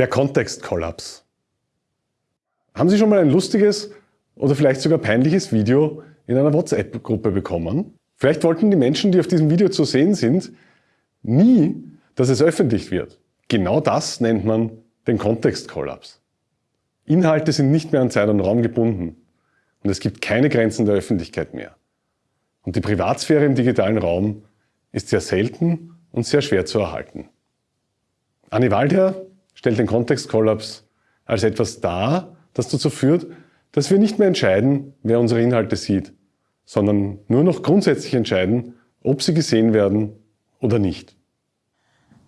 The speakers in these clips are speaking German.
Der Kontextkollaps. Haben Sie schon mal ein lustiges oder vielleicht sogar peinliches Video in einer WhatsApp-Gruppe bekommen? Vielleicht wollten die Menschen, die auf diesem Video zu sehen sind, nie, dass es öffentlich wird. Genau das nennt man den Kontextkollaps. Inhalte sind nicht mehr an Zeit und Raum gebunden und es gibt keine Grenzen der Öffentlichkeit mehr. Und die Privatsphäre im digitalen Raum ist sehr selten und sehr schwer zu erhalten. Anni Waldherr stellt den Kontextkollaps als etwas dar, das dazu führt, dass wir nicht mehr entscheiden, wer unsere Inhalte sieht, sondern nur noch grundsätzlich entscheiden, ob sie gesehen werden oder nicht.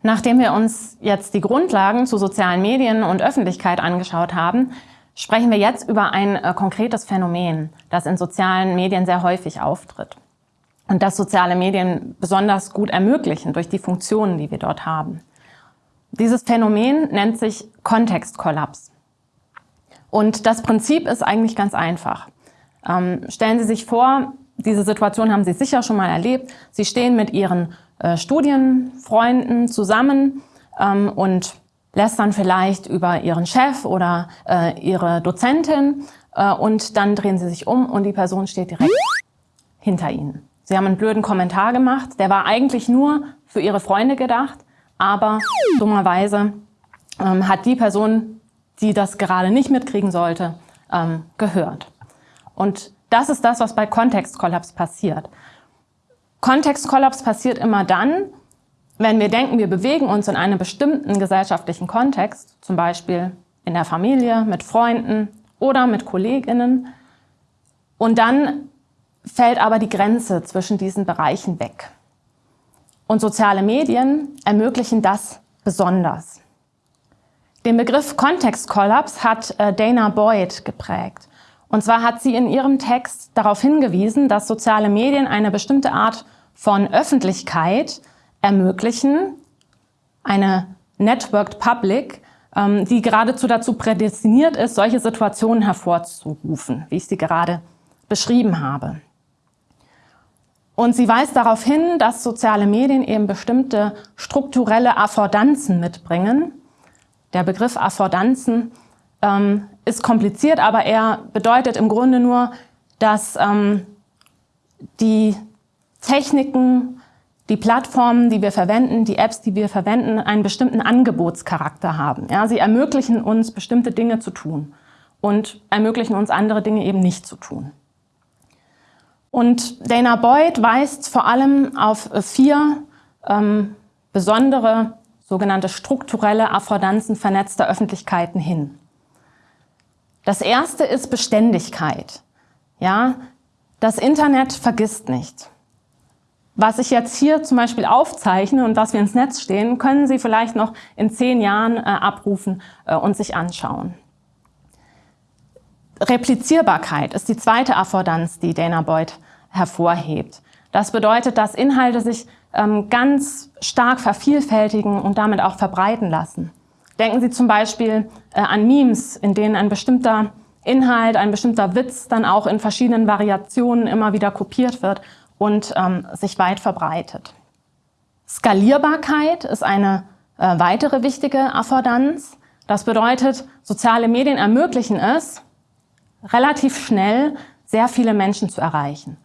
Nachdem wir uns jetzt die Grundlagen zu sozialen Medien und Öffentlichkeit angeschaut haben, sprechen wir jetzt über ein äh, konkretes Phänomen, das in sozialen Medien sehr häufig auftritt und das soziale Medien besonders gut ermöglichen durch die Funktionen, die wir dort haben. Dieses Phänomen nennt sich Kontextkollaps. Und das Prinzip ist eigentlich ganz einfach. Ähm, stellen Sie sich vor, diese Situation haben Sie sicher schon mal erlebt. Sie stehen mit Ihren äh, Studienfreunden zusammen ähm, und lästern vielleicht über Ihren Chef oder äh, Ihre Dozentin äh, und dann drehen Sie sich um und die Person steht direkt hinter Ihnen. Sie haben einen blöden Kommentar gemacht, der war eigentlich nur für Ihre Freunde gedacht, aber dummerweise ähm, hat die Person, die das gerade nicht mitkriegen sollte, ähm, gehört. Und das ist das, was bei Kontextkollaps passiert. Kontextkollaps passiert immer dann, wenn wir denken, wir bewegen uns in einem bestimmten gesellschaftlichen Kontext, zum Beispiel in der Familie, mit Freunden oder mit KollegInnen, und dann fällt aber die Grenze zwischen diesen Bereichen weg. Und soziale Medien ermöglichen das besonders. Den Begriff Kontextkollaps hat äh, Dana Boyd geprägt. Und zwar hat sie in ihrem Text darauf hingewiesen, dass soziale Medien eine bestimmte Art von Öffentlichkeit ermöglichen, eine Networked Public, ähm, die geradezu dazu prädestiniert ist, solche Situationen hervorzurufen, wie ich sie gerade beschrieben habe. Und sie weist darauf hin, dass soziale Medien eben bestimmte strukturelle Affordanzen mitbringen. Der Begriff Affordanzen ähm, ist kompliziert, aber er bedeutet im Grunde nur, dass ähm, die Techniken, die Plattformen, die wir verwenden, die Apps, die wir verwenden, einen bestimmten Angebotscharakter haben. Ja, sie ermöglichen uns, bestimmte Dinge zu tun und ermöglichen uns, andere Dinge eben nicht zu tun. Und Dana Boyd weist vor allem auf vier ähm, besondere sogenannte strukturelle Affordanzen vernetzter Öffentlichkeiten hin. Das erste ist Beständigkeit. Ja, das Internet vergisst nicht. Was ich jetzt hier zum Beispiel aufzeichne und was wir ins Netz stehen, können Sie vielleicht noch in zehn Jahren äh, abrufen äh, und sich anschauen. Replizierbarkeit ist die zweite Affordanz, die Dana Boyd hervorhebt. Das bedeutet, dass Inhalte sich ähm, ganz stark vervielfältigen und damit auch verbreiten lassen. Denken Sie zum Beispiel äh, an Memes, in denen ein bestimmter Inhalt, ein bestimmter Witz dann auch in verschiedenen Variationen immer wieder kopiert wird und ähm, sich weit verbreitet. Skalierbarkeit ist eine äh, weitere wichtige Affordanz. Das bedeutet, soziale Medien ermöglichen es, relativ schnell sehr viele Menschen zu erreichen.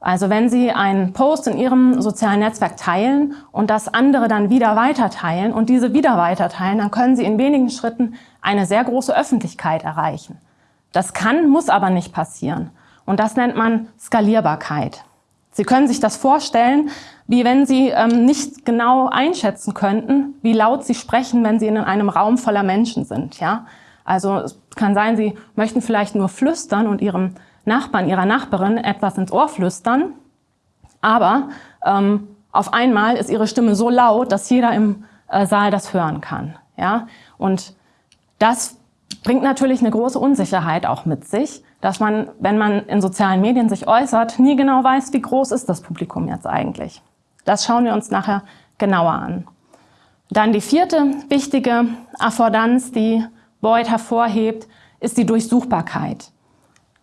Also wenn Sie einen Post in Ihrem sozialen Netzwerk teilen und das andere dann wieder weiter teilen und diese wieder weiter teilen, dann können Sie in wenigen Schritten eine sehr große Öffentlichkeit erreichen. Das kann, muss aber nicht passieren. Und das nennt man Skalierbarkeit. Sie können sich das vorstellen, wie wenn Sie ähm, nicht genau einschätzen könnten, wie laut Sie sprechen, wenn Sie in einem Raum voller Menschen sind. Ja? Also es kann sein, Sie möchten vielleicht nur flüstern und Ihrem Nachbarn, Ihrer Nachbarin etwas ins Ohr flüstern, aber ähm, auf einmal ist Ihre Stimme so laut, dass jeder im äh, Saal das hören kann. Ja? Und das bringt natürlich eine große Unsicherheit auch mit sich, dass man, wenn man in sozialen Medien sich äußert, nie genau weiß, wie groß ist das Publikum jetzt eigentlich. Das schauen wir uns nachher genauer an. Dann die vierte wichtige Affordanz, die Boyd hervorhebt, ist die Durchsuchbarkeit.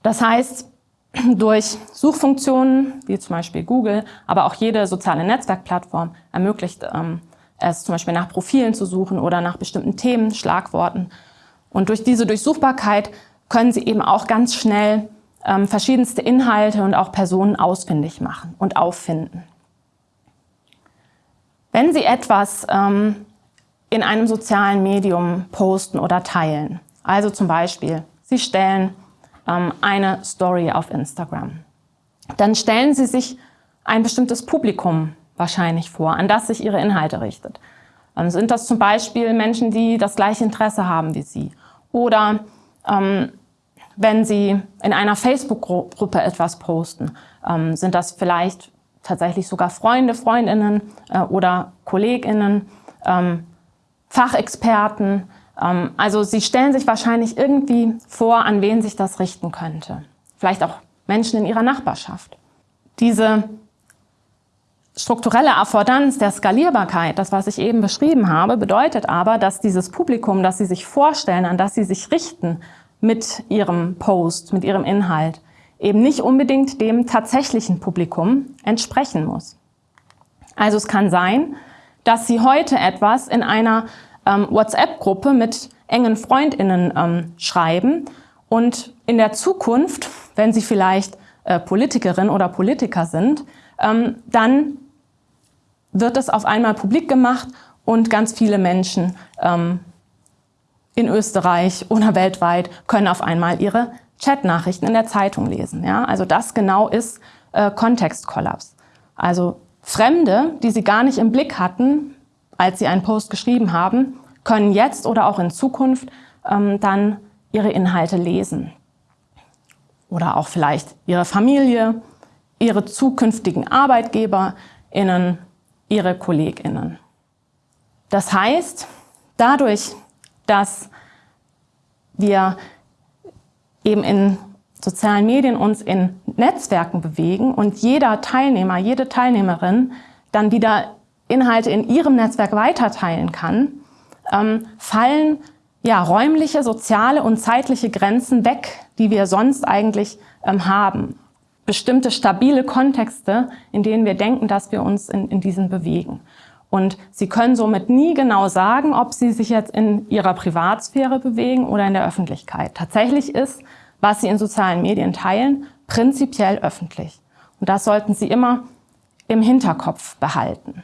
Das heißt, durch Suchfunktionen, wie zum Beispiel Google, aber auch jede soziale Netzwerkplattform ermöglicht ähm, es zum Beispiel nach Profilen zu suchen oder nach bestimmten Themen, Schlagworten. Und durch diese Durchsuchbarkeit können Sie eben auch ganz schnell ähm, verschiedenste Inhalte und auch Personen ausfindig machen und auffinden. Wenn Sie etwas ähm, in einem sozialen Medium posten oder teilen, also zum Beispiel, Sie stellen ähm, eine Story auf Instagram, dann stellen Sie sich ein bestimmtes Publikum wahrscheinlich vor, an das sich Ihre Inhalte richtet. Ähm, sind das zum Beispiel Menschen, die das gleiche Interesse haben wie Sie? Oder ähm, wenn Sie in einer Facebook-Gruppe etwas posten, ähm, sind das vielleicht tatsächlich sogar Freunde, Freundinnen äh, oder Kolleginnen, ähm, Fachexperten. Ähm, also Sie stellen sich wahrscheinlich irgendwie vor, an wen sich das richten könnte. Vielleicht auch Menschen in Ihrer Nachbarschaft. Diese strukturelle Affordanz der Skalierbarkeit, das was ich eben beschrieben habe, bedeutet aber, dass dieses Publikum, das Sie sich vorstellen, an das Sie sich richten mit Ihrem Post, mit Ihrem Inhalt, eben nicht unbedingt dem tatsächlichen Publikum entsprechen muss. Also es kann sein, dass Sie heute etwas in einer ähm, WhatsApp-Gruppe mit engen FreundInnen ähm, schreiben und in der Zukunft, wenn Sie vielleicht äh, Politikerin oder Politiker sind, ähm, dann wird es auf einmal publik gemacht und ganz viele Menschen ähm, in Österreich oder weltweit können auf einmal ihre Chatnachrichten in der Zeitung lesen. Ja? Also das genau ist äh, Kontextkollaps. Also Fremde, die sie gar nicht im Blick hatten, als sie einen Post geschrieben haben, können jetzt oder auch in Zukunft ähm, dann ihre Inhalte lesen. Oder auch vielleicht ihre Familie, ihre zukünftigen ArbeitgeberInnen, ihre KollegInnen. Das heißt, dadurch, dass wir eben in sozialen Medien uns in Netzwerken bewegen und jeder Teilnehmer, jede Teilnehmerin dann wieder Inhalte in ihrem Netzwerk weiterteilen kann, ähm, fallen ja, räumliche, soziale und zeitliche Grenzen weg, die wir sonst eigentlich ähm, haben. Bestimmte stabile Kontexte, in denen wir denken, dass wir uns in, in diesen bewegen. Und Sie können somit nie genau sagen, ob Sie sich jetzt in Ihrer Privatsphäre bewegen oder in der Öffentlichkeit. Tatsächlich ist, was Sie in sozialen Medien teilen, prinzipiell öffentlich. Und das sollten Sie immer im Hinterkopf behalten.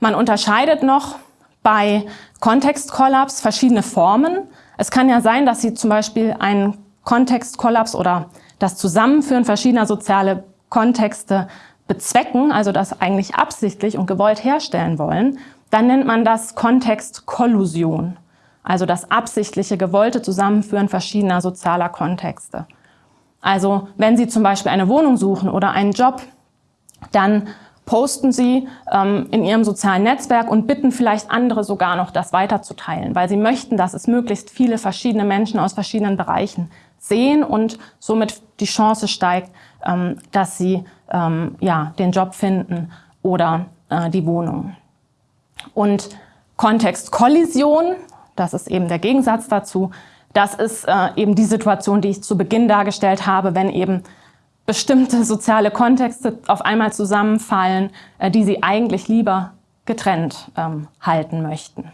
Man unterscheidet noch bei Kontextkollaps verschiedene Formen. Es kann ja sein, dass Sie zum Beispiel einen Kontextkollaps oder das Zusammenführen verschiedener soziale Kontexte bezwecken, also das eigentlich absichtlich und gewollt herstellen wollen, dann nennt man das Kontextkollusion, also das absichtliche, gewollte Zusammenführen verschiedener sozialer Kontexte. Also wenn Sie zum Beispiel eine Wohnung suchen oder einen Job, dann posten Sie ähm, in Ihrem sozialen Netzwerk und bitten vielleicht andere sogar noch, das weiterzuteilen, weil Sie möchten, dass es möglichst viele verschiedene Menschen aus verschiedenen Bereichen sehen und somit die Chance steigt, ähm, dass sie ähm, ja, den Job finden oder äh, die Wohnung. Und Kontextkollision, das ist eben der Gegensatz dazu, das ist äh, eben die Situation, die ich zu Beginn dargestellt habe, wenn eben bestimmte soziale Kontexte auf einmal zusammenfallen, äh, die Sie eigentlich lieber getrennt ähm, halten möchten.